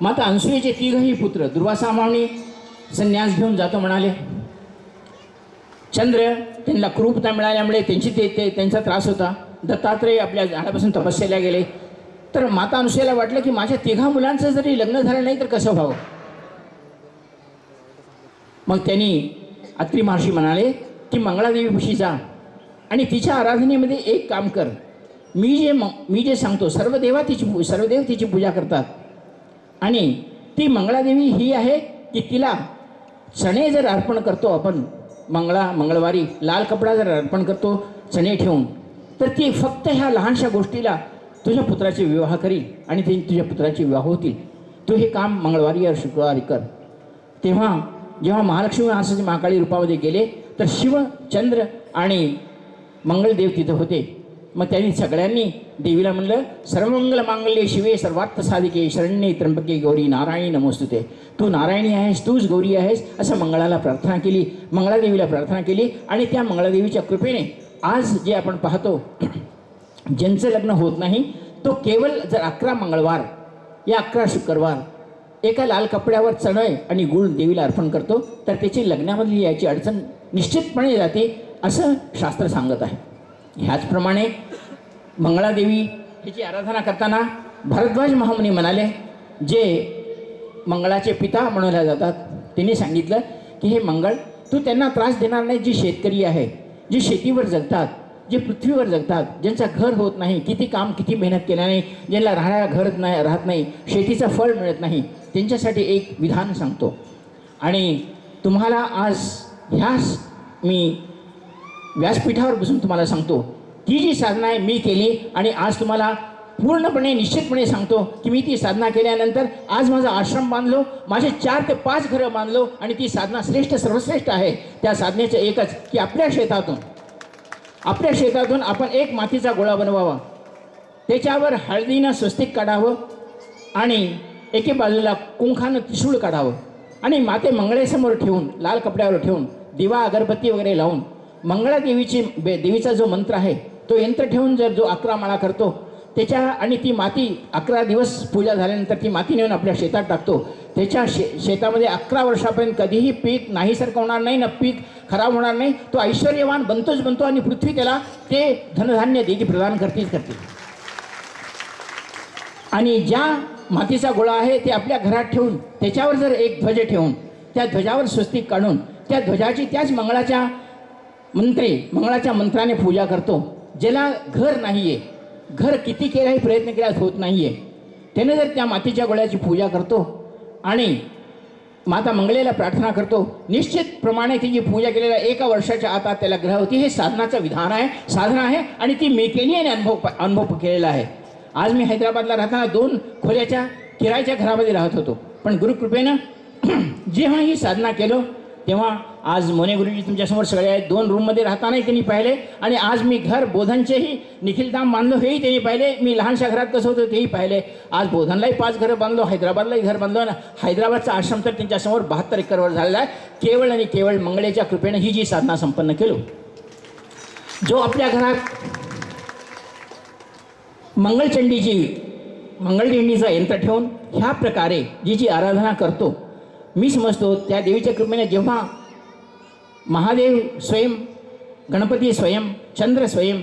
माता अनसुयेचे तिघही पुत्र दुर्वासामावणी संन्यास घेऊन जातो म्हणाले. चंद्र त्यांना क्रूपता मिळाल्यामुळे त्यांची ते ते त्यांचा त्रास होता. दत्तात्रय आपल्या झाडापासून तपस्याला गेले. तर माता अनुसुयाला वाटलं की माझ्या तिघा मुलांचं जरी लग्न झालं नाही तर कसं व्हावं? मग त्यांनी अत्री महर्षी म्हणाले की मंगळादेवीपाशी जा आणि तिच्या आराधनेमध्ये एक काम कर. मी जे मी जे सांगतो सर्व देवा तिची सर्व देव तिची पूजा करतात. आणि ती मंगळादेवी ही आहे की तिला चणे जर अर्पण करतो आपण मंगळा मंगळवारी लाल कपडा जर अर्पण करतो चणे ठेवून तर ती फक्त ह्या लहानशा गोष्टीला तुझ्या पुत्राचे विवाह करील आणि ते तुझ्या पुत्राचे विवाह होतील. तू हे काम मंगळवारी या शुक्रवारी कर. तेव्हा जेव्हा महालक्ष्मी महाकाळी रूपामध्ये गेले तर शिव चंद्र आणि मंगळदेव तिथं होते. मग त्यांनी सगळ्यांनी देवीला म्हणलं सर्वमंगल मांगल्य शिवे सर्वार्थ साधिके शरण्ये त्र्यंबके गौरी नारायणी नमोस्तुते. तू नारायणी आहेस तूच गौरी आहेस असं मंगळाला प्रार्थना केली. मंगळादेवीला प्रार्थना केली आणि त्या मंगळादेवीच्या कृपेने आज जे आपण पाहतो ज्यांचं लग्न होत नाही तो केवळ जर अकरा मंगळवार या अकरा शुक्रवार एका लाल कपड्यावर चणय आणि गुळ देवीला अर्पण करतो तर त्याची लग्नामधली याची अडचण निश्चितपणे जाते असं शास्त्र सांगत आहे. ह्याचप्रमाणे मंगळादेवी हिची आराधना करताना भरद्वाज महामुनी म्हणाले जे मंगळाचे पिता म्हणवल्या जातात. त्यांनी सांगितलं की हे मंगळ तू त्यांना त्रास देणार नाही जी शेतकरी आहे जी शेतीवर जगतात जे पृथ्वीवर जगतात ज्यांचा घर होत नाही किती काम किती मेहनत केल्याने ज्यांना राहायला घर नाही राहत नाही शेतीचं फळ मिळत नाही त्यांच्यासाठी एक विधान सांगतो. आणि तुम्हाला आज ह्याच मी व्यासपीठावर बसून तुम्हाला सांगतो ती जी साधना आहे मी केली आणि आज तुम्हाला पूर्णपणे निश्चितपणे सांगतो की मी ती साधना केल्यानंतर आज माझा आश्रम बांधलो माझे चार ते पाच घरं बांधलो आणि ती साधना श्रेष्ठ सर्वश्रेष्ठ आहे. त्या साधनेचं एकच की आपल्या शेतातून आपल्या शेतातून आपण एक मातीचा गोळा बनवावा. त्याच्यावर हळदीनं स्वस्तिक काढावं आणि एके बाजूला कुंखानं त्रिशूळ काढावं आणि माते मंगळेसमोर ठेवून लाल कपड्यावर ठेवून दिवा अगरबत्ती वगैरे लावून मंगळादेवीची बे देवीचा जो मंत्र आहे तो यंत्र ठेवून जर जो अकरा माळा करतो त्याच्या आणि ती माती अकरा दिवस पूजा झाल्यानंतर ती माती नेऊन आपल्या शेतात टाकतो. त्याच्या शे शेतामध्ये अकरा वर्षापर्यंत कधीही पीक नाहीसारखं होणार नाही ना पीक खराब होणार नाही. तो ऐश्वर्यवान बनतोच बनतो आणि पृथ्वी त्याला ते धनधान्य देती प्रदान करतील करते आणि ज्या मातीचा गोळा आहे ते आपल्या घरात ठेवून त्याच्यावर जर एक ध्वज ठेवून त्या ध्वजावर स्वस्तिक काढून त्या ध्वजाची त्याच मंगळाच्या मंत्री मंगळाच्या मंत्राने पूजा करतो. ज्याला घर नाही आहे घर किती केलाही प्रयत्न केला होत नाही आहे त्याने जर त्या मातीच्या गोळ्याची पूजा करतो आणि माता मंगळेला प्रार्थना करतो निश्चितप्रमाणे तिची पूजा केलेल्या एका वर्षाच्या आता त्याला ग्रह होती. हे साधनाचं विधान आहे साधना आहे आणि ती मी केली आणि अनुभव अनुभव केलेला आहे. आज मी हैदराबादला राहताना दोन खोल्याच्या किरायच्या घरामध्ये राहत होतो. पण गुरुकृपेनं जेव्हा ही साधना केलो तेव्हा आज मोने गुरुजी तुमच्यासमोर सगळे आहेत. दोन रूममध्ये राहतानाही त्यांनी पाहिले आणि आज मी घर बोधनचेही निखिलधाम बांधलो हेही त्यांनी पाहिले. मी लहानशा घरात कसं होतं तेही पाहिले. आज बोधनलाही पाच घरं बांधलो हैदराबादलाही घर बांधलो आणि हैदराबादचा आश्रम तर त्यांच्यासमोर बहात्तर एकरवर झालेला आहे. केवळ आणि केवळ मंगळेच्या कृपेनं ही जी साधना संपन्न केलो. जो आपल्या घरात मंगळचंडीची मंगळदिंडीचं यंत्र ठेवून ह्या प्रकारे जी जी आराधना करतो मी समजतो त्या देवीच्या कृपेने जेव्हा महादेव स्वयं गणपती स्वयं चंद्र स्वयं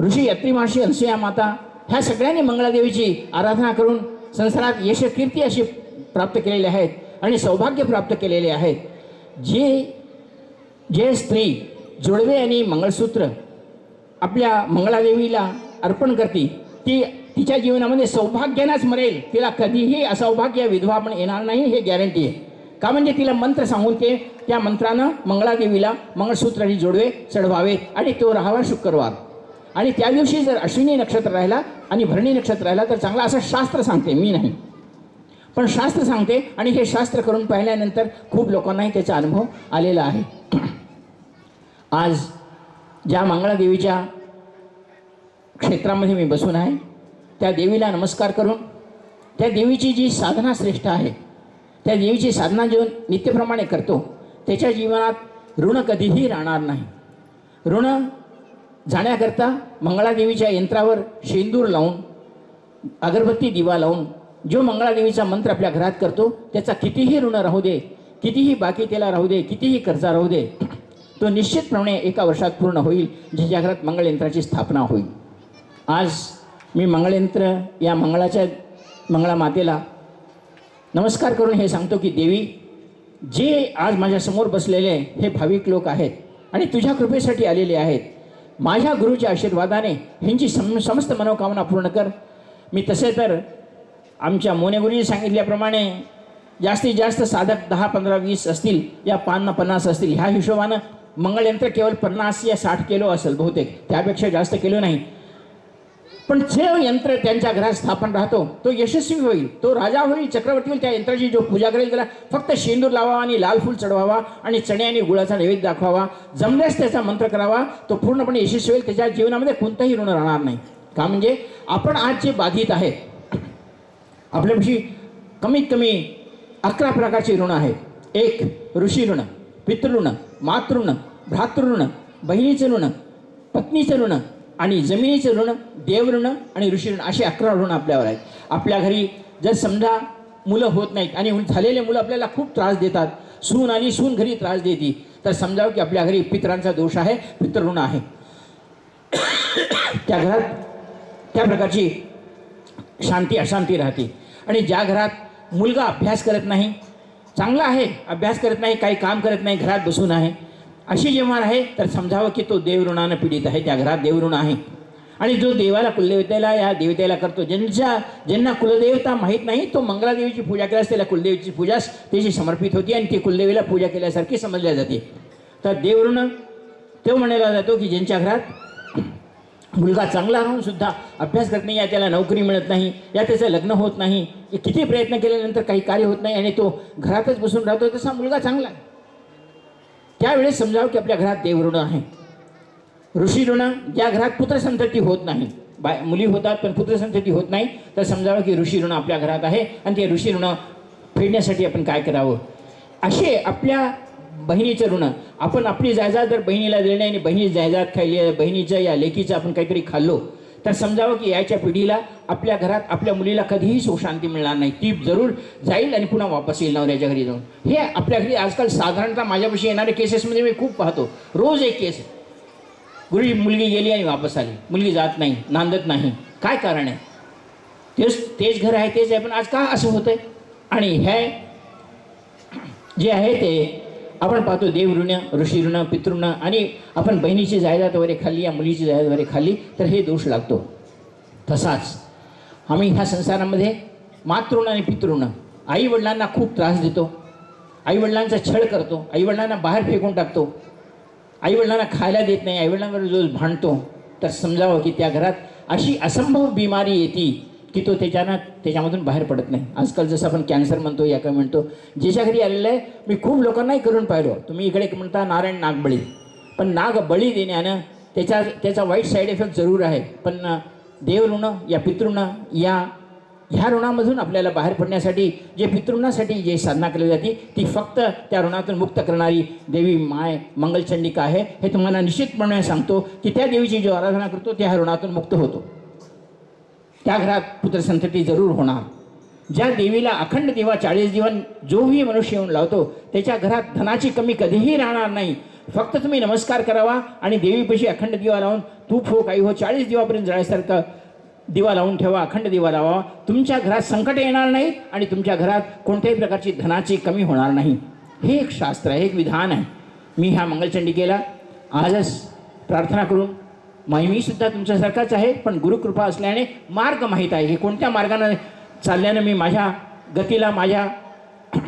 ऋषी अत्रिमाशी अनसुया माता ह्या सगळ्यांनी मंगळादेवीची आराधना करून संसारात यशकीर्ती अशी प्राप्त केलेले आहेत आणि सौभाग्य प्राप्त केलेले आहेत. जे जे स्त्री जोडवे आणि मंगळसूत्र आपल्या मंगळादेवीला अर्पण करते ती तिच्या जीवनामध्ये सौभाग्यानाच मरेल. तिला कधीही असौभाग्य विधवा पण येणार नाही हे गॅरंटी आहे. का म्हणजे तिला मंत्र सांगून ते त्या मंत्रानं मंगळादेवीला मंगळसूत्राने जोडवे चढवावे आणि तो राहावा शुक्रवार. आणि त्या दिवशी जर अश्विनी नक्षत्र राहिला आणि भरणी नक्षत्र राहिला तर चांगला असं शास्त्र सांगते मी नाही. पण शास्त्र सांगते आणि हे शास्त्र करून पाहिल्यानंतर खूप लोकांनाही त्याचा अनुभव आलेला आहे. आज ज्या मंगळादेवीच्या क्षेत्रामध्ये मी बसून आहे त्या देवीला नमस्कार करून त्या देवीची जी साधना श्रेष्ठ आहे त्या देवीची साधना जेवण नित्यप्रमाणे करतो त्याच्या जीवनात ऋण कधीही राहणार नाही. ऋण जाण्याकरता मंगळादेवीच्या यंत्रावर शेंदूर लावून अगरबत्ती दिवा लावून जो मंगळादेवीचा मंत्र आपल्या घरात करतो त्याचा कितीही ऋण राहू दे कितीही बाकी त्याला राहू दे कितीही कर्जा राहू दे तो निश्चितप्रमाणे एका वर्षात पूर्ण होईल ज्याच्या घरात मंगळयंत्राची स्थापना होईल. आज मी मंगळयंत्र या मंगळाच्या मंगळा मातेला नमस्कार करून हे सांगतो की देवी जे आज माझ्यासमोर बसलेले हे भाविक लोक आहेत आणि तुझ्या कृपेसाठी आलेले आहेत माझ्या गुरुच्या आशीर्वादाने ह्यांची सम समस्त मनोकामना पूर्ण कर. मी तसे तर आमच्या मोनेगुरूंनी सांगितल्याप्रमाणे जास्तीत जास्त साधक दहा पंधरा वीस असतील या पान पन्नास असतील ह्या हिशोबानं मंगळयंत्र केवळ पन्नास या साठ किलो असेल बहुतेक त्यापेक्षा जास्त किलो नाही. पण जे यंत्र त्यांच्या घरात स्थापन राहतो. तो यशस्वी होईल. तो राजा होईल चक्रवर्ती होईल त्या यंत्राची जो पूजा करेल त्याला फक्त शेंदूर लावावा आणि लाल फूल चढवावा आणि चणे आणि गुळाचा नैवेद्य दाखवावा. जमल्यास त्याचा मंत्र करावा. तो पूर्णपणे यशस्वी होईल. त्याच्या जीवनामध्ये कोणताही ऋण राहणार नाही. का म्हणजे आपण आज जे बाधित आहेत आपल्यापाशी कमीत कमी अकरा प्रकारचे ऋण आहेत. एक ऋषी ऋण पितृऋण मातृऋण भ्रातृऋण बहिणीचं ऋण पत्नीचं ऋण आणि जमिनीचे ऋण देवऋण आणि ऋषीऋण ऋण अकरा ऋण आपल्यावर आहेत. आपल्या घरी जर समजा मुलं होत नाहीत आणि झालेले मुलं आपल्याला खूप त्रास देतात सून आणि सून घरी त्रास देते तर समजावं की आपल्या घरी पितरांचा दोष आहे पितृऋण आहे. त्या घरात त्या प्रकारची शांती अशांती राहते. आणि ज्या घरात मुलगा अभ्यास करत नाही चांगला आहे अभ्यास करत नाही काही काम करत नाही घरात बसून आहे अशी जेव्हा आहे तर समजावं की तो देवऋणानं पीडित आहे त्या घरात देवऋण आहे. आणि जो देवाला कुलदेवतेला या देवतेला करतो ज्यांच्या ज्यांना कुलदेवता माहीत नाही तो मंगलादेवीची पूजा केल्यास त्याला कुलदेवीची पूजा त्याची समर्पित होती आणि ती कुलदेवीला पूजा केल्यासारखी समजल्या जाते. तर देवऋण तो म्हणायला जातो की ज्यांच्या घरात मुलगा चांगला राहून सुद्धा अभ्यास करत नाही या त्याला नोकरी मिळत नाही या त्याचं लग्न होत नाही किती प्रयत्न केल्यानंतर काही कार्य होत नाही आणि तो घरातच बसून राहतो तसा मुलगा चांगला आहे. त्यावेळेस समजावं की आपल्या घरात देवऋण आहे. ऋषी ऋण ज्या घरात पुत्रसंतती होत नाही. बाय मुली होतात पण पुत्रसंतती होत नाही तर समजावं की ऋषी ऋण आपल्या घरात आहे आणि ते ऋषी ऋण फेडण्यासाठी आपण काय करावं? असे आपल्या बहिणीचं ऋण आपण आपली जायजाद जर बहिणीला दिली नाही आणि बहिणी जायजाद खाल्ली बहिणीच्या या लेकीचं आपण काहीतरी खाल्लो तर समजावं की यायच्या पिढीला आपल्या घरात आपल्या मुलीला कधीही सुखशांती मिळणार नाही. ती जरूर जाईल आणि पुन्हा वापस येईल नवऱ्याच्या घरी जाऊन. हे आपल्या घरी आजकाल साधारणतः माझ्यापाशी येणाऱ्या केसेसमध्ये मी खूप पाहतो. रोज एक केस. गुरुजी मुलगी गेली आणि वापस आली. मुलगी जात नाही नांदत नाही. काय कारण आहे? तेच तेच घर आहे तेच आहे. पण आज का असं होतंय? आणि हे जे आहे ते आपण पाहतो देवऋण ऋषी ऋण पितृण आणि आपण बहिणीची जायदाद वगैरे खाल्ली या मुलीची जायदाद वगैरे खाल्ली तर हे दोष लागतो. तसाच आम्ही ह्या संसारामध्ये मातृण आणि पितृण आई वडिलांना खूप त्रास देतो. आईवडिलांचा छळ करतो. आईवडिलांना बाहेर फेकून टाकतो. आईवडिलांना खायला देत नाही. आईवडिलांवर जो भांडतो तर समजावं की त्या घरात अशी असंभव बिमारी येते की तो त्याच्यानं त्याच्यामधून बाहेर पडत नाही. आजकाल जसं आपण कॅन्सर म्हणतो या काय म्हणतो ज्याच्या घरी आलेलं आहे मी खूप लोकांनाही करून पाहिलो. तुम्ही इकडे म्हणता नारायण नागबळी. पण नाग बळी देण्यानं त्याच्या त्याचा वाईट साईड इफेक्ट जरूर आहे. पण देवऋण या पितृण या ह्या ऋणामधून आपल्याला बाहेर पडण्यासाठी जे पितृणासाठी जे साधना केली जाते ती फक्त त्या ऋणातून मुक्त करणारी देवी माय मंगलचंडिका आहे. हे तुम्हाला निश्चितपणे सांगतो की त्या देवीची जो आराधना करतो त्या ऋणातून मुक्त होतो. त्या घरात पुत्रसंतती जरूर होणार. ज्या देवीला अखंड दिवा चाळीस दिवस जोही मनुष्य येऊन लावतो त्याच्या घरात धनाची कमी कधीही राहणार नाही. फक्त तुम्ही नमस्कार करावा आणि देवीपाशी अखंड दिवा लावून तूप हो काही हो चाळीस दिवापर्यंत जळायसारखं दिवा लावून ठेवा अखंड दिवा लावा. तुमच्या घरात संकट येणार नाही आणि तुमच्या घरात कोणत्याही प्रकारची धनाची कमी होणार नाही. हे एक शास्त्र आहे एक विधान आहे. मी ह्या मंगलचंडिकेला आजच प्रार्थना करून मी सुद्धा तुमच्यासारखाच आहे पण गुरुकृपा असल्याने मार्ग माहीत आहे. की कोणत्या मार्गाने चालल्यानं मी माझ्या गतीला माझ्या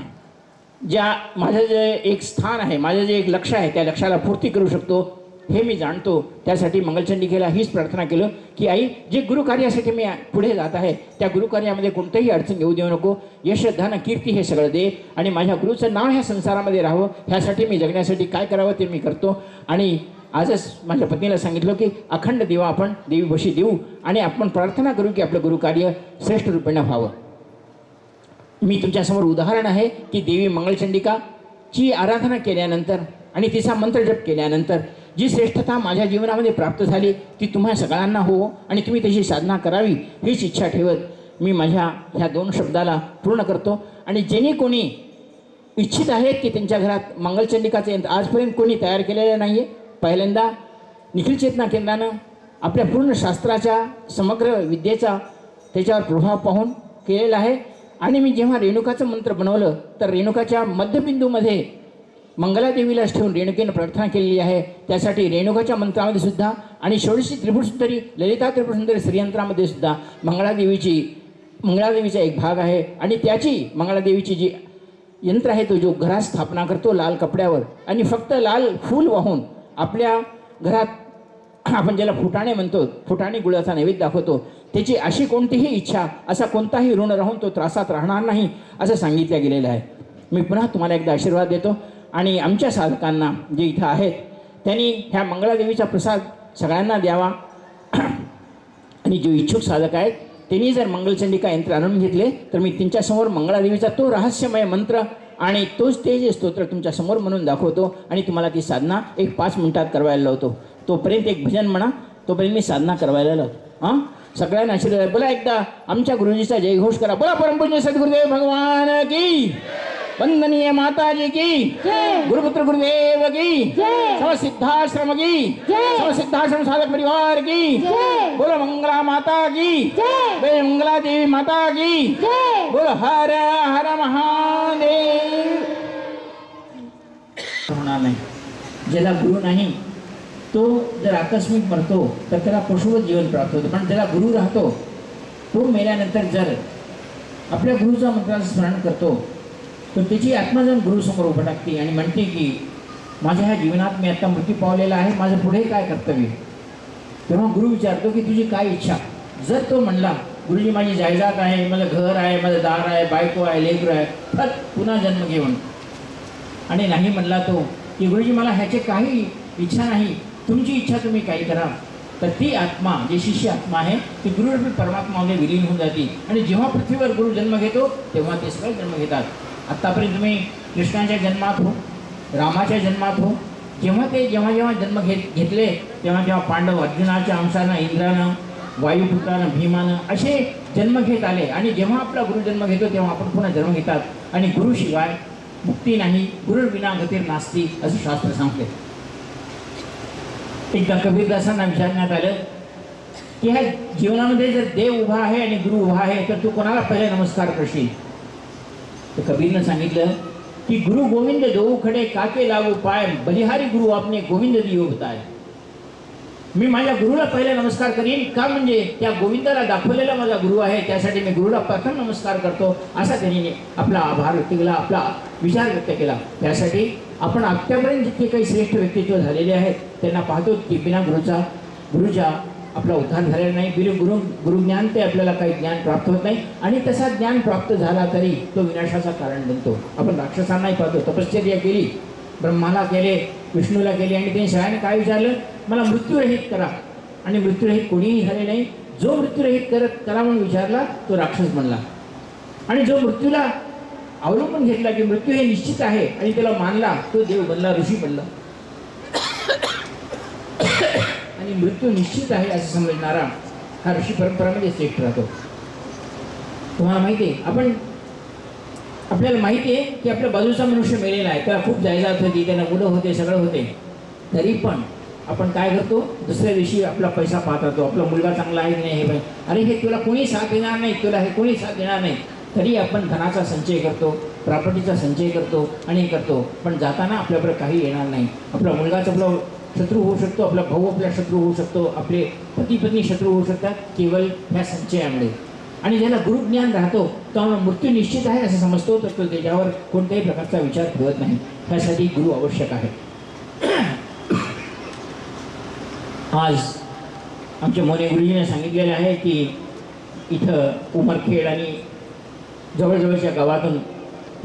ज्या माझं जे एक स्थान आहे माझं जे एक लक्ष आहे त्या लक्षाला पूर्ती करू शकतो हे मी जाणतो. त्यासाठी मंगलचंडिकेला हीच प्रार्थना केलं की आई जे गुरुकार्यासाठी मी पुढे जात आहे त्या गुरुकार्यामध्ये कोणतंही अडचण येऊ देऊ नको. यश धन कीर्ती हे सगळं दे आणि माझ्या गुरुचं नाव ह्या संसारामध्ये राहावं. ह्यासाठी मी जगण्यासाठी काय करावं ते मी करतो. आणि आजच माझ्या पत्नीला सांगितलं की अखंड देवा आपण देवीपाशी देऊ आणि आपण प्रार्थना करू की आपलं गुरुकार्य श्रेष्ठ रूपेनं व्हावं. मी तुमच्यासमोर उदाहरण आहे की देवी मंगलचंडिकाची आराधना केल्यानंतर आणि तिचा मंत्रजप केल्यानंतर जी श्रेष्ठता माझ्या जीवनामध्ये प्राप्त झाली ती तुम्हा सगळ्यांना हो आणि तुम्ही तशी साधना करावी हीच इच्छा ठेवत मी माझ्या ह्या दोन शब्दाला पूर्ण करतो. आणि जेणे कोणी इच्छित आहेत की त्यांच्या घरात मंगलचंडिकाचं यंत्र आजपर्यंत कोणी तयार केलेलं नाही आहे पहिल्यांदा निखिल चेतना केंद्रानं आपल्या पूर्ण शास्त्राच्या समग्र विद्येचा त्याच्यावर प्रभाव पाहून केलेला आहे. आणि मी जेव्हा रेणुकाचं मंत्र बनवलं तर रेणुकाच्या मध्यबिंदूमध्ये मंगलादेवीलाच ठेवून रेणुकेनं प्रार्थना केलेली आहे. त्यासाठी रेणुकाच्या मंत्रामध्ये सुद्धा आणि षोडशी त्रिपुरसुंदरी ललिता त्रिपुरसुंदरी श्रीयंत्रामध्ये सुद्धा मंगळादेवीची मंगळादेवीचा एक भाग आहे. आणि त्याची मंगळादेवीची जी यंत्र आहे तो जो घरात स्थापना करतो लाल कपड्यावर. आणि फक्त लाल फूल वाहून आपल्या घरात आपण ज्याला फुटाणे म्हणतो फुटाणे गुळाचा नैवेद्य दाखवतो त्याची अशी कोणतीही इच्छा असा कोणताही ऋण राहून तो त्रासात राहणार नाही असं सांगितलं गेलेलं आहे. मी पुन्हा तुम्हाला एकदा आशीर्वाद देतो. आणि आमच्या साधकांना जे इथं आहेत त्यांनी ह्या मंगळादेवीचा प्रसाद सगळ्यांना द्यावा. आणि जे इच्छुक साधक आहेत त्यांनी जर मंगलचंडिका यंत्र आणून घेतले तर मी त्यांच्यासमोर मंगळादेवीचा तो रहस्यमय मंत्र आणि तोच ते जे स्तोत्र तुमच्यासमोर म्हणून दाखवतो आणि तुम्हाला ती साधना एक पाच मिनिटात करवायला लावतो. तोपर्यंत एक भजन म्हणा तोपर्यंत मी साधना करवायला लावतो. हां? सगळ्यांना आशीर्वाद. बोला एकदा आमच्या गुरुजीचा जयघोष करा. बोला परमपूज्य सद्गुरुदेव भगवान की वंदनीय माताजी की। गुरुपुत्र गुरुदेव की। समसिद्धाश्रम की। समसिद्धाश्रम साधक परिवार की। बोलो मंगला माता की। जय। मंगला देवी माता की। बोलो हर हर महादेव। होणार नाही ज्याला गुरु नाही तो जर आकस्मिक मरतो तर त्याला पशुवत जीवन प्राप्त होतं. पण ज्याला गुरु राहतो. तो मेल्यानंतर जर आपल्या गुरुचा मंत्राचं स्मरण करतो तर त्याची आत्मा जाऊन गुरुसमोर उभं टाकते आणि म्हणते की माझ्या ह्या जीवनात मी आता मृत्यू पावलेला आहे माझं पुढे काय कर्तव्य? तेव्हा गुरु विचारतो की तुझी काय इच्छा? जर तो म्हणला गुरुजी माझी जायदाद आहे माझं घर आहे माझं दार आहे बायको आहे लेकर आहे तर पुन्हा जन्म घेऊन. आणि नाही म्हणला तो की गुरुजी मला ह्याचे काही इच्छा नाही तुमची इच्छा तुम्ही काही करा. तर ती आत्मा जी शिष्य आत्मा आहे ती गुरुरूपी परमात्मामध्ये विलीन होऊन जाते. आणि जेव्हा पृथ्वीवर गुरु जन्म घेतो तेव्हा ते सगळे जन्म घेतात. आत्तापर्यंत तुम्ही कृष्णाच्या जन्मात हो रामाच्या जन्मात हो जेव्हा ते जेव्हा जेव्हा जन्म घेत घेतले तेव्हा जेव्हा पांडव अर्जुनाच्या अंशानं इंद्रानं वायुपुत्रानं भीमानं असे जन्म घेत आले. आणि जेव्हा आपला गुरु जन्म घेतो तेव्हा आपण पुन्हा जन्म घेतात. आणि गुरुशिवाय मुक्ती नाही गुरु विना गतीर नास्ती असं शास्त्र सांगते. एकदा कबीरदासांना विचारण्यात आलं की ह्या जीवनामध्ये जर देव उभा आहे आणि गुरु उभा आहे तर तू कोणाला पहिले नमस्कार करशील? तर कबीरनं सांगितलं की गुरु गोविंद देऊ खडे काके लावू पाय बलिहारी गुरु आपने गोविंद दियो बताय. मी माझ्या गुरुला पहिले नमस्कार करीन. का म्हणजे त्या गोविंदाला दाखवलेला माझा गुरु आहे त्यासाठी मी गुरुला प्रथम नमस्कार करतो असा त्यांनी आपला आभार व्यक्त केला आपला विचार व्यक्त केला. त्यासाठी आपण आत्तापर्यंत जितके काही श्रेष्ठ व्यक्तित्व झालेले आहेत त्यांना पाहतो की बिना गुरुचा गुरुच्या आपला उद्धार झालेला नाही. बिरु गुरु गुरुज्ञान ते आपल्याला काही ज्ञान प्राप्त होत नाही. आणि तसा ज्ञान प्राप्त झाला तरी तो विनाशाचा कारण बनतो. आपण राक्षसांनाही पाहतो. तपश्चर्या केली. ब्रह्माला केले विष्णूला केले आणि त्यांनी सगळ्यांनी काय विचारलं? मला मृत्यूरहित करा. आणि मृत्यूरहित कोणीही झाले नाही. जो मृत्यूरहित करत करा म्हणून विचारला तो राक्षस बनला. आणि जो मृत्यूला अवलंबून घेतला की मृत्यू हे निश्चित आहे आणि त्याला मानला तो देव बनला ऋषी बनला आणि मृत्यू निश्चित आहे असं समजणारा हा ऋषी परंपरामध्ये म्हणजे श्रेष्ठ राहतो. तुम्हाला माहिती आहे आपण आपल्याला माहिती आहे की आपल्या बाजूचा मनुष्य मेलेला आहे त्याला खूप जायदाद होती त्यांना मुलं होते सगळं होते. तरी पण आपण काय करतो? दुसऱ्या दिवशी आपला पैसा पाहत राहतो आपला मुलगा चांगला आहे की नाही हे अरे हे तुला कोणी साथ देणार नाही तुला हे कोणी साथ देणार नाही. तरी आपण धनाचा संचय करतो प्रॉपर्टीचा संचय करतो आणि हे करतो. पण जाताना आपल्याबरोबर काही येणार नाही. आपला मुलगाच आपलं शत्रू होऊ शकतो आपला भाऊ आपला शत्रू होऊ शकतो आपले पती पत्नी शत्रू होऊ शकतात केवळ ह्या संचयामुळे आणि ज्याला गुरुज्ञान राहतो तो मृत्यू निश्चित आहे असं समजतो तर तो त्याच्यावर कोणत्याही प्रकारचा विचार ठेवत नाही. त्यासाठी गुरु आवश्यक आहे. आज आमच्या मोने गुरुजीने सांगितलेलं आहे की इथं उमरखेड आणि जवळजवळच्या गावातून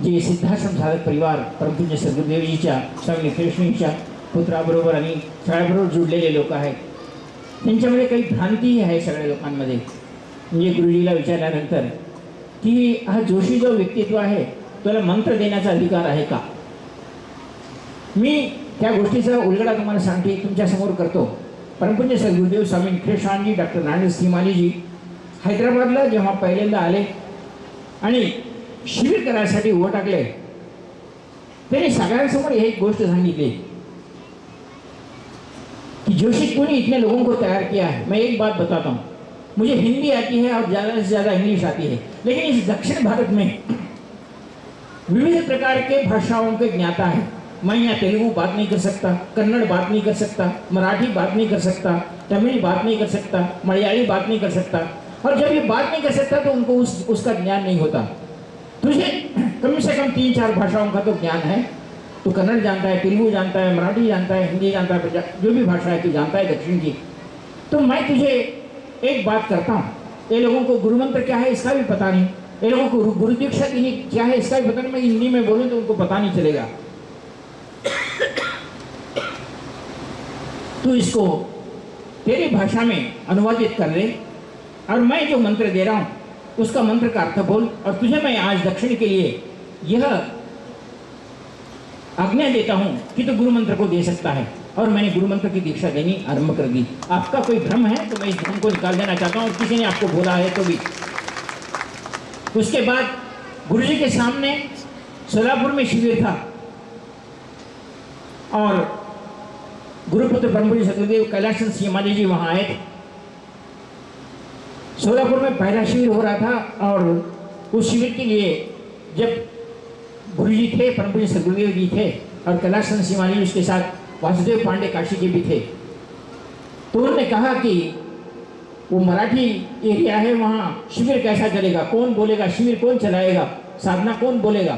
जे सिद्धाश्रम सागर परिवार परमपूज्य सद्गुरुदेवजीच्या स्वामी कृष्णीच्या पुत्राबरोबर आणि सगळ्याबरोबर जुडलेले लोक आहेत. त्यांच्यामध्ये काही भ्रांतीही आहे सगळ्या लोकांमध्ये. म्हणजे गुरुजीला विचारल्यानंतर की हा जोशी जो व्यक्तित्व आहे त्याला मंत्र देण्याचा अधिकार आहे का? मी त्या गोष्टीचा उलगडा तुम्हाला सांगते तुमच्यासमोर करतो. परमपूज्य सद्गुरुदेव स्वामी कृष्णांजी डॉक्टर नारायण सिमानीजी हैदराबादला जेव्हा पहिल्यांदा आले आणि शिबिर करायसाठी उभं टाकले त्यांनी सगळ्यांसमोर एक गोष्ट सांगितली. जोशी क्यों इतने लोगों को तैयार किया है? मैं एक बात बताता हूँ। मुझे हिंदी आती है और ज़्यादा से ज़्यादा इंग्लिश आती है। लेकिन इस दक्षिण भारत में विविध प्रकार के भाषाओं के ज्ञाता है। मैं यहाँ तेलुगु बात नहीं कर सकता, कन्नड़ बात नहीं कर सकता, मराठी बात नहीं कर सकता, तमिल बात नहीं कर सकता, मलयाली बात नहीं कर सकता। और जब ये बात नहीं कर सकता तो उनको उस, उसका ज्ञान नहीं होता। तुझे कम से कम तीन चार भाषाओं का तो ज्ञान है। तू कन्नड़ जानता है, तेलुगु जानता है, मराठी जानता है, हिंदी जानता है जो भी भाषा है, तू जानता है दक्षिण की। तो मैं तुझे एक बात करता हूँ। ये लोगों को गुरु मंत्र क्या है, इसका भी पता नहीं। ये लोगों को गुरु- गुरु दीक्षा की क्या है, इसका भी पता नहीं। मैं हिंदी में बोलूँ तो उनको पता नहीं चलेगा। तू इसको तेरी भाषा में अनुवादित कर ले और मैं जो मंत्र दे रहा हूँ, उसका मंत्र का अर्थ बोल और तुझे मैं आज दक्षिण के लिए यह आज्ञा देता हूँ कि तो गुरु मंत्र को दे सकता है। और मैंने गुरु मंत्र की दीक्षा देनी आरंभ कर दी। आपका कोई भ्रम है तो मैं इस भ्रम को निकाल देना चाहता हूँ। किसी ने आपको बोला है तो भी। उसके बाद गुरु जी के सामने सोलापुर में शिविर था। और गुरुपुत्र ब्रह्मपुरी सतगुरुदेव कैलाश सीमाली जी वहाँ आए थे। सोलापुर में पहला शिविर हो रहा था और उस शिविर के लिए जब गुरु जी थे परमपुरी सदगुरुदेव जी थे, और कैलाश सीमाली जी उसके साथ वासुदेव पांडे काशी जी भी थे। तो उन्होंने कहा कि वो मराठी एरिया है, वहाँ शिविर कैसा चलेगा? कौन बोलेगा? शिविर कौन चलाएगा? साधना कौन बोलेगा?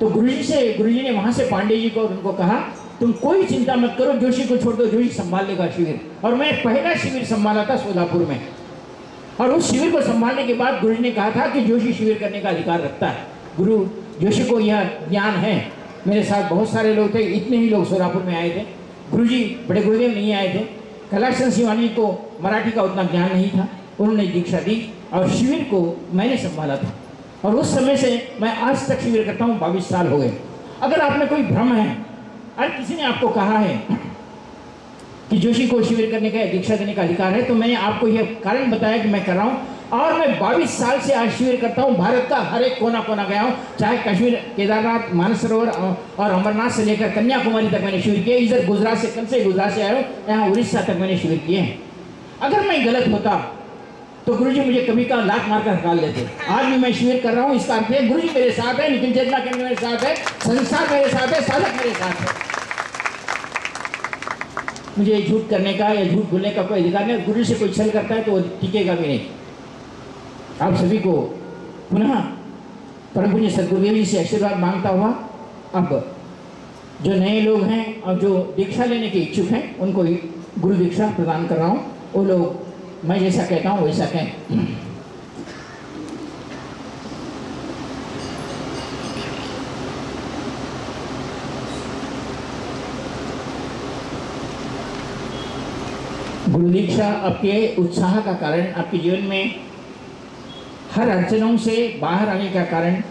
तो गुरु जी से गुरु जी ने वहाँ से पांडे जी को उनको कहा, तुम कोई चिंता मत करो, जोशी को छोड़ दो, जोशी संभाल लेगा शिविर। और मैं पहला शिविर संभाला था सोलापुर में। और उस शिविर को संभालने के बाद गुरु जी ने कहा था कि जोशी शिविर करने का अधिकार रखता है। गुरु जोशी को यह ज्ञान है। मेरे साथ बहुत सारे लोग थे, इतने ही लोग सोलापुर में आए थे। गुरु जी बड़े गुरुदेव नहीं आए थे। कैलाश सिंह को मराठी का उतना ज्ञान नहीं था। उन्होंने दीक्षा दी और शिविर को मैंने संभाला था। और उस समय से मैं आज तक शिविर करता हूँ, बाईस साल हो गए। अगर आप में कोई भ्रम है, अगर किसी ने आपको कहा है कि जोशी को शिविर करने का दीक्षा देने का अधिकार है तो मैंने आपको यह कारण बताया कि मैं कर रहा हूँ। और मैं 22 साल से आज शिविर करता हूँ। भारत का हर एक कोना कोना गया हूँ। चाहे कश्मीर, केदारनाथ, मानसरोवर और अमरनाथ से लेकर कन्याकुमारी तक मैंने शिविर किया इधर गुजरात से, कल से गुजरात से आया हूँ। यहाँ उड़ीसा तक मैंने शिविर किए हैं। अगर मैं गलत होता तो गुरुजी मुझे कभी का लात मारकर निकाल लेते आज भी मैं शिविर कर रहा हूँ, इसका अर्थ है, गुरुजी मेरे साथ है निखिल चेतना केंद्र मेरे साथ है, संसार मेरे साथ है, साधक मेरे साथ है। मुझे झूठ करने का या झूठ बोलने का कोई अधिकार नहीं गुरु से कोई छल करता है तो वो टिकेगा भी नहीं। आप सभी को पुनः परम पूज्य सदगुरुदेव जी से आशीर्वाद माँगता हुआ अब जो नए लोग हैं और जो दीक्षा लेने के इच्छुक हैं, उनको गुरु दीक्षा प्रदान कर रहा हूँ। वो लोग मैं जैसा कहता हूँ, वैसा कहें। गुरु दीक्षा आपके उत्साह का कारण आपके जीवन में हर अड़चनों से बाहर आने का कारण,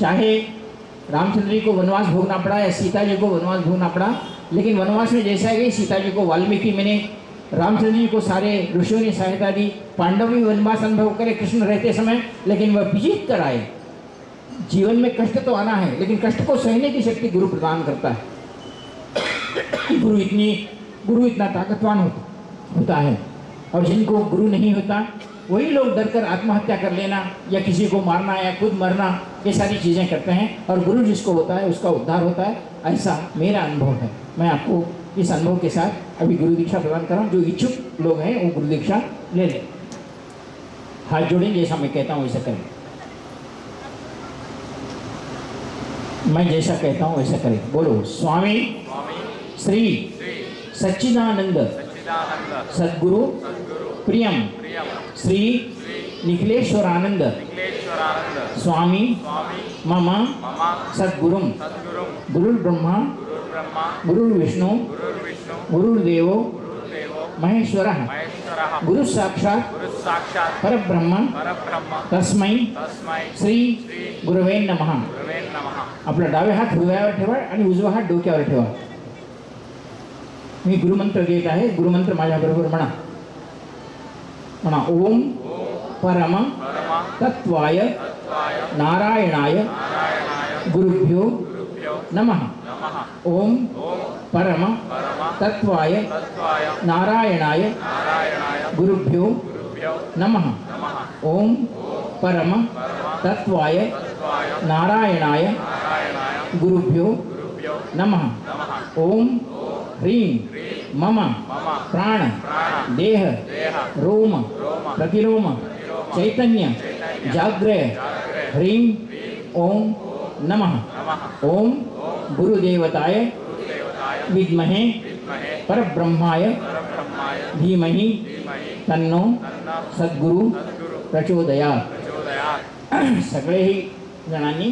चाहे रामचंद्र जी को वनवास भोगना पड़ा या सीता जी को वनवास भोगना पड़ा, लेकिन वनवास में जैसा गई सीता जी को वाल्मीकि मैंने, रामचंद्र जी को सारे ऋषियों ने सहायता दी, पांडव भी वनवास अनुभव करे, कृष्ण रहते समय, लेकिन वह विजित कर आए। जीवन में कष्ट तो आना है, लेकिन कष्ट को सहने की शक्ति गुरु प्रदान करता है। गुरु इतनी, गुरु इतना ताकतवान होता है, और जिनको गुरु नहीं होता वही लोग डरकर आत्महत्या कर लेना या किसी को मारना या खुद मरना ये सारी चीज़ें करते हैं। और गुरु जिसको होता है उसका उद्धार होता है। ऐसा मेरा अनुभव है। मैं आपको इस अनुभव के साथ अभी गुरु दीक्षा प्रदान कर रहा हूँ। जो इच्छुक लोग हैं वो गुरु दीक्षा ले लें। हाथ जोड़ें जैसा मैं कहता हूँ वैसा करें। मैं जैसा कहता हूँ वैसा करें। बोलो स्वामी श्री सच्चिदानंद। सद्गुरु प्रियम। श्री श्री निखिलेश्वरानंद स्वामी मम सद्गुरु गुरुर् ब्रह्मा गुरुर्विष्णु गुरुर्देव गुरुर्देवो महेश्वरः। गुरु साक्षात साक्षात् परब्रह्म तस्मै श्री श्री नम। नमः आपला डावे हात हृदयावर ठेवा आणि उजवा हात डोक्यावर ठेवा. मी गुरुमंत्र घेत आहे गुरुमंत्र माझ्याबरोबर म्हणा. म्हणा ओम परम तत्वाय नारायणाय गुरुभ्यो गुरुभ्यो नमः। नमः ओम परम तत्वाय नारायणाय गुरुभ्यो नमः। ओम परम तत्वाय नारायणाय गुरुभ्यो नमः। ओम ह्रीं मम प्राण देह रोम रोम प्रतिलोम चैतन्य जाग्रय ह्रीं ओम नमः ओम गुरुदेवताय विद्महे परब्रह्माय धीमहि तन्नो सद्गुरु प्रचोदयात् सगळेही जणांनी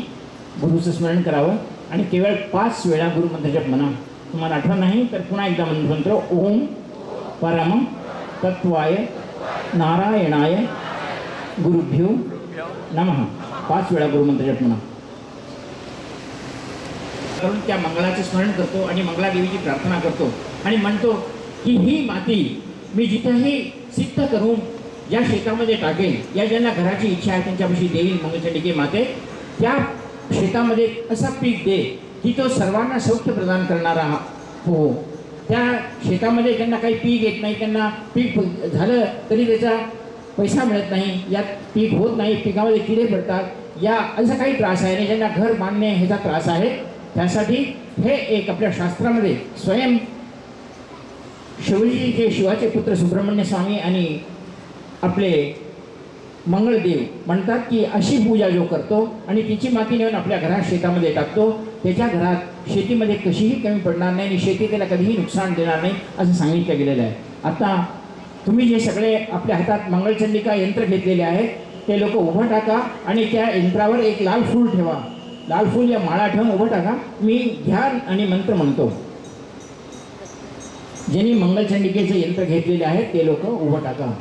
गुरुचं स्मरण करावं आणि केवळ पाच वेळा गुरुमंत्रजप म्हणा तुम्हाला आठवण नाही? तर पुन्हा एकदा मंत्र ओम परम तत्वाय नारायणाय गुरुभ्यो नम. नमः पाच वेळा गुरुमंत्रजप म्हणा करून त्या मंगळाचे स्मरण करतो आणि मंगळादेवीची प्रार्थना करतो. आणि म्हणतो की ही माती मी जिथंही सिद्ध करून या शेतामध्ये टाकेल या ज्यांना घराची इच्छा आहे त्यांच्यापाशी देईल मंगळचंडिके माते त्या शेतामध्ये असा पीक दे. की तो सर्वांना सौख्य प्रदान करणारा हो. त्या शेतामध्ये त्यांना काही पीक येत नाही त्यांना पीक झालं तरी त्याचा पैसा मिळत नाही यात पीक होत नाही पिकामध्ये किडे पडतात या असा काही त्रास आहे ज्यांना घर बांधणे ह्याचा त्रास आहे त्यासाठी हे एक आपल्या शास्त्रामध्ये स्वयं शिवजी जे शिवाचे पुत्र सुब्रह्मण्य स्वामी आणि आपले मंगळदेव म्हणतात की अशी पूजा जो करतो आणि तिची माती नेऊन आपल्या घरात शेतामध्ये टाकतो. त्याच्या घरात शेतीमध्ये कशीही कमी पडणार नाही आणि शेती त्याला कधीही नुकसान देणार नाही असं सांगितलं गेलेलं आहे. आता तुम्ही जे सगळे आपल्या हातात मंगलचंडिका यंत्र घेतलेले आहेत ते लोक उभं टाका आणि त्या यंत्रावर एक लाल फूल ठेवा. लाल फूल या माळा ठेवून उभं टाका. मी ध्यान आणि मंत्र म्हणतो. ज्यांनी मंगळचंडिकेचं यंत्र घेतलेले आहे ते लोक उभं टाका.